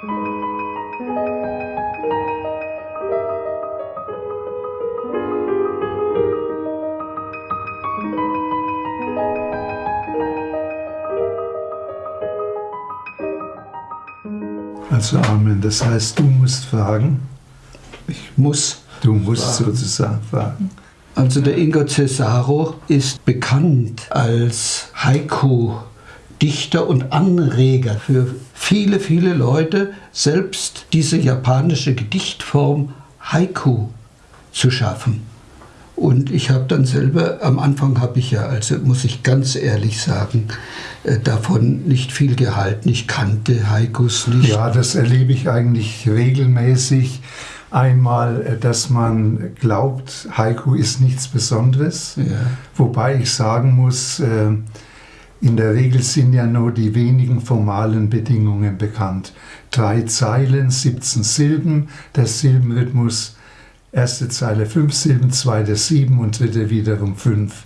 Also Amen. Das heißt, du musst fragen. Ich muss. Du musst fragen. sozusagen fragen. Also der Ingo Cesaro ist bekannt als Haiku-Dichter und Anreger für viele, viele Leute, selbst diese japanische Gedichtform Haiku zu schaffen. Und ich habe dann selber, am Anfang habe ich ja, also muss ich ganz ehrlich sagen, äh, davon nicht viel gehalten. Ich kannte Haikus nicht. Ja, das erlebe ich eigentlich regelmäßig. Einmal, äh, dass man glaubt, Haiku ist nichts Besonderes. Ja. Wobei ich sagen muss, äh, in der Regel sind ja nur die wenigen formalen Bedingungen bekannt. Drei Zeilen, 17 Silben, der Silbenrhythmus Erste Zeile fünf Silben, zweite sieben und dritte wiederum fünf.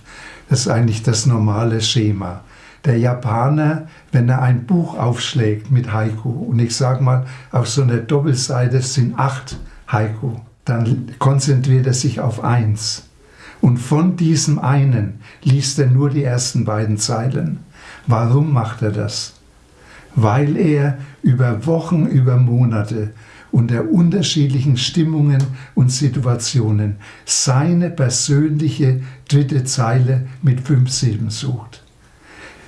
Das ist eigentlich das normale Schema. Der Japaner, wenn er ein Buch aufschlägt mit Haiku, und ich sage mal, auf so einer Doppelseite sind acht Haiku, dann konzentriert er sich auf eins. Und von diesem einen liest er nur die ersten beiden Zeilen. Warum macht er das? Weil er über Wochen, über Monate unter unterschiedlichen Stimmungen und Situationen seine persönliche dritte Zeile mit fünf Silben sucht.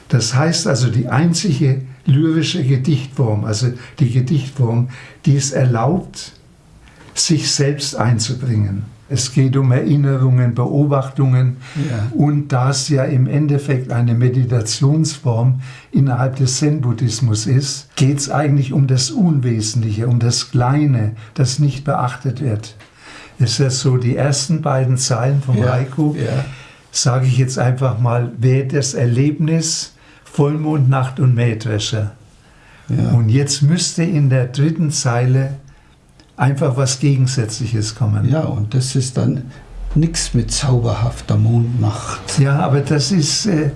Das heißt also, die einzige lyrische Gedichtform, also die Gedichtform, die es erlaubt, sich selbst einzubringen. Es geht um Erinnerungen, Beobachtungen. Ja. Und da es ja im Endeffekt eine Meditationsform innerhalb des Zen-Buddhismus ist, geht es eigentlich um das Unwesentliche, um das Kleine, das nicht beachtet wird. Ist das so, die ersten beiden Zeilen vom ja. Haiku, ja. sage ich jetzt einfach mal, wäre das Erlebnis Vollmond, Nacht und Mähdrescher. Ja. Und jetzt müsste in der dritten Zeile einfach was Gegensätzliches kommen. Ja, und das ist dann nichts mit zauberhafter Mondmacht. Ja, aber das ist äh,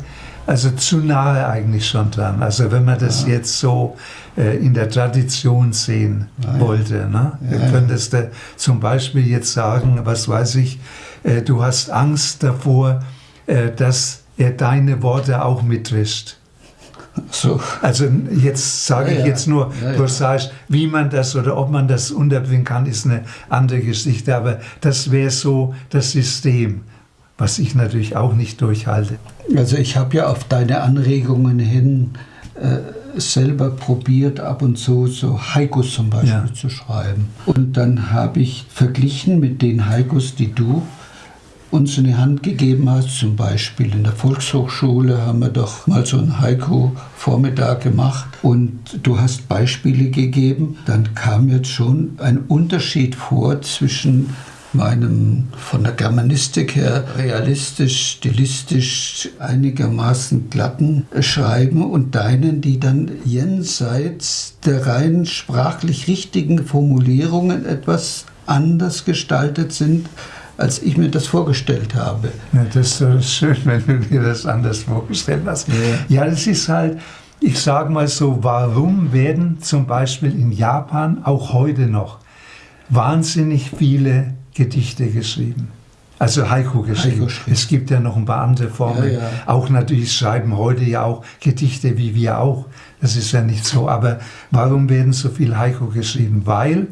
also zu nahe eigentlich schon dran. Also wenn man das ja. jetzt so äh, in der Tradition sehen ja, wollte. Ne? Ja, du könntest äh, zum Beispiel jetzt sagen, was weiß ich, äh, du hast Angst davor, äh, dass er deine Worte auch mitwischt. So. Also jetzt sage ja, ich jetzt nur ja, prosaisch, wie man das oder ob man das unterbringen kann, ist eine andere Geschichte. Aber das wäre so das System, was ich natürlich auch nicht durchhalte. Also ich habe ja auf deine Anregungen hin äh, selber probiert, ab und zu so Haikus zum Beispiel ja. zu schreiben. Und dann habe ich verglichen mit den Haikus, die du uns in die Hand gegeben hast. Zum Beispiel in der Volkshochschule haben wir doch mal so einen Haiku-Vormittag gemacht und du hast Beispiele gegeben. Dann kam jetzt schon ein Unterschied vor zwischen meinem von der Germanistik her realistisch, stilistisch einigermaßen glatten Schreiben und deinen, die dann jenseits der rein sprachlich richtigen Formulierungen etwas anders gestaltet sind als ich mir das vorgestellt habe. Ja, das ist schön, wenn du dir das anders vorgestellt hast. Ja, ja das ist halt, ich sage mal so, warum werden zum Beispiel in Japan auch heute noch wahnsinnig viele Gedichte geschrieben? Also Haiku geschrieben. Haiku es gibt ja noch ein paar andere Formen. Ja, ja. Auch natürlich schreiben heute ja auch Gedichte wie wir auch. Das ist ja nicht so. Aber warum werden so viel Haiku geschrieben? Weil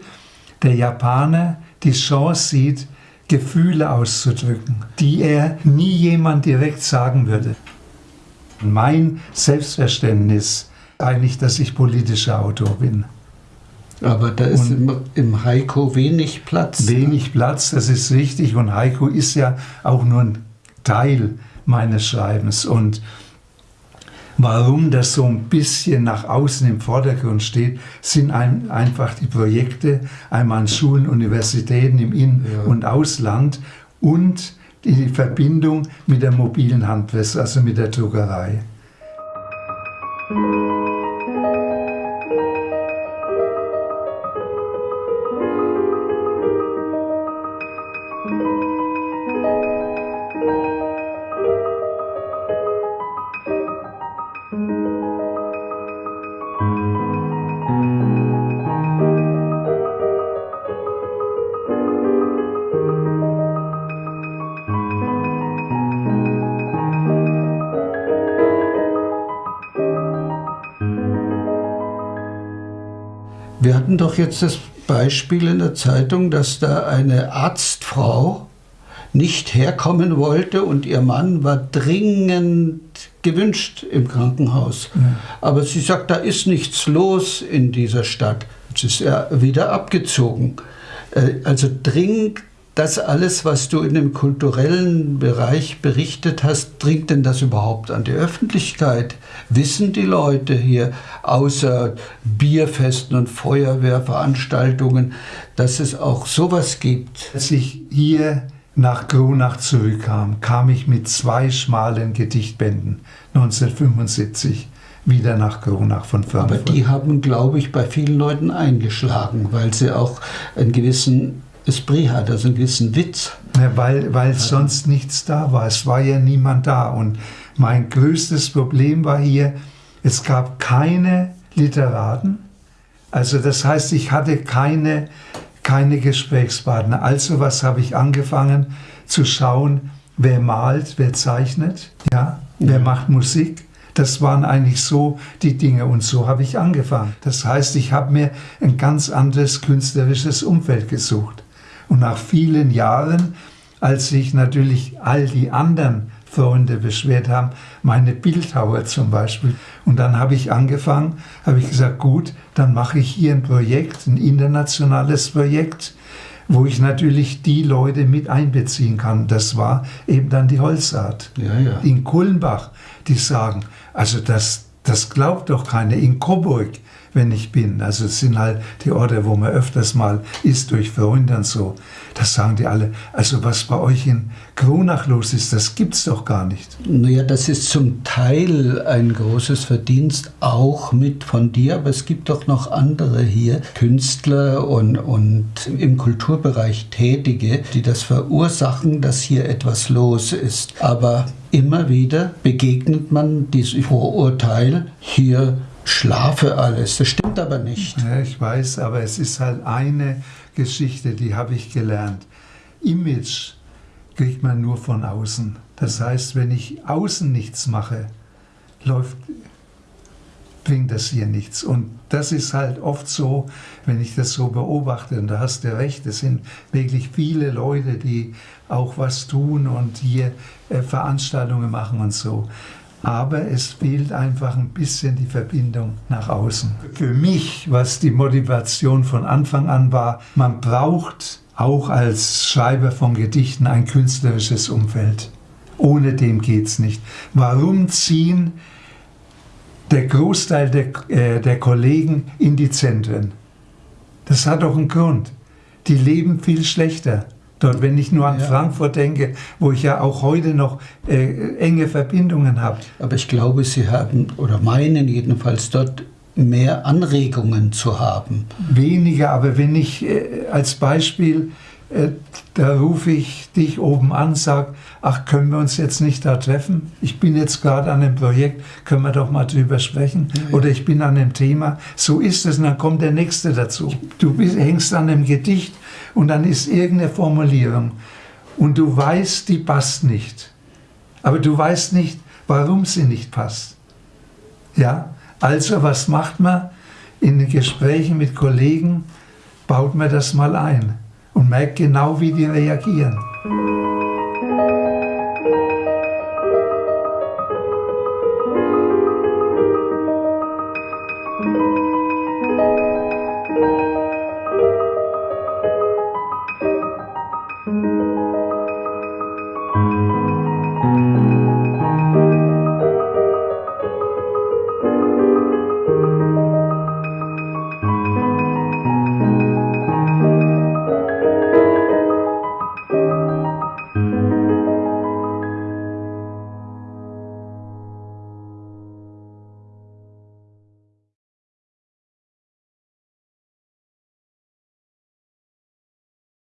der Japaner die Chance sieht, Gefühle auszudrücken, die er nie jemand direkt sagen würde. Mein Selbstverständnis eigentlich, dass ich politischer Autor bin. Aber da ist im, im Haiku wenig Platz. Ne? Wenig Platz, das ist richtig. Und Haiku ist ja auch nur ein Teil meines Schreibens. Und Warum das so ein bisschen nach außen im Vordergrund steht, sind ein, einfach die Projekte, einmal an Schulen, Universitäten im In- ja. und Ausland und die Verbindung mit der mobilen Handwäsche, also mit der Druckerei. Wir hatten doch jetzt das Beispiel in der Zeitung, dass da eine Arztfrau nicht herkommen wollte und ihr Mann war dringend gewünscht im Krankenhaus. Ja. Aber sie sagt, da ist nichts los in dieser Stadt. Jetzt ist er wieder abgezogen. Äh, also dringend das alles, was du in dem kulturellen Bereich berichtet hast, dringt denn das überhaupt an die Öffentlichkeit? Wissen die Leute hier, außer Bierfesten und Feuerwehrveranstaltungen, dass es auch sowas gibt? Als ich hier nach Kronach zurückkam, kam ich mit zwei schmalen Gedichtbänden 1975 wieder nach Kronach von Frankfurt. Aber die haben, glaube ich, bei vielen Leuten eingeschlagen, weil sie auch einen gewissen Esprit hat, also einen gewissen Witz. Ja, weil weil ja. sonst nichts da war. Es war ja niemand da. Und mein größtes Problem war hier, es gab keine Literaten. Also das heißt, ich hatte keine, keine Gesprächspartner. Also was habe ich angefangen zu schauen, wer malt, wer zeichnet, ja, wer ja. macht Musik. Das waren eigentlich so die Dinge und so habe ich angefangen. Das heißt, ich habe mir ein ganz anderes künstlerisches Umfeld gesucht. Und nach vielen Jahren, als sich natürlich all die anderen Freunde beschwert haben, meine Bildhauer zum Beispiel. Und dann habe ich angefangen, habe ich gesagt, gut, dann mache ich hier ein Projekt, ein internationales Projekt, wo ich natürlich die Leute mit einbeziehen kann. Das war eben dann die Holzart. Ja, ja. In Kulmbach, die sagen, also das, das glaubt doch keiner. In Coburg, wenn ich bin. Also es sind halt die Orte, wo man öfters mal ist durch Freunde und so. Das sagen die alle. Also was bei euch in Kronach los ist, das gibt's doch gar nicht. Naja, das ist zum Teil ein großes Verdienst auch mit von dir, aber es gibt doch noch andere hier, Künstler und, und im Kulturbereich Tätige, die das verursachen, dass hier etwas los ist. Aber immer wieder begegnet man diesem Vorurteil, hier schlafe alles. Das stimmt aber nicht. Ja, ich weiß, aber es ist halt eine Geschichte, die habe ich gelernt. Image kriegt man nur von außen. Das heißt, wenn ich außen nichts mache, läuft, bringt das hier nichts. Und das ist halt oft so, wenn ich das so beobachte, und da hast du recht, es sind wirklich viele Leute, die auch was tun und hier äh, Veranstaltungen machen und so aber es fehlt einfach ein bisschen die Verbindung nach außen. Für mich, was die Motivation von Anfang an war, man braucht auch als Schreiber von Gedichten ein künstlerisches Umfeld. Ohne dem geht es nicht. Warum ziehen der Großteil der, äh, der Kollegen in die Zentren? Das hat doch einen Grund. Die leben viel schlechter dort, wenn ich nur an ja. Frankfurt denke, wo ich ja auch heute noch äh, enge Verbindungen habe. Aber ich glaube, Sie haben oder meinen jedenfalls dort mehr Anregungen zu haben. Weniger, aber wenn ich äh, als Beispiel, äh, da rufe ich dich oben an, sage, ach, können wir uns jetzt nicht da treffen? Ich bin jetzt gerade an einem Projekt, können wir doch mal drüber sprechen? Ja, ja. Oder ich bin an einem Thema. So ist es und dann kommt der Nächste dazu. Du bist, hängst an einem Gedicht und dann ist irgendeine Formulierung und du weißt, die passt nicht. Aber du weißt nicht, warum sie nicht passt. Ja, also was macht man? In Gesprächen mit Kollegen baut man das mal ein und merkt genau, wie die reagieren. Musik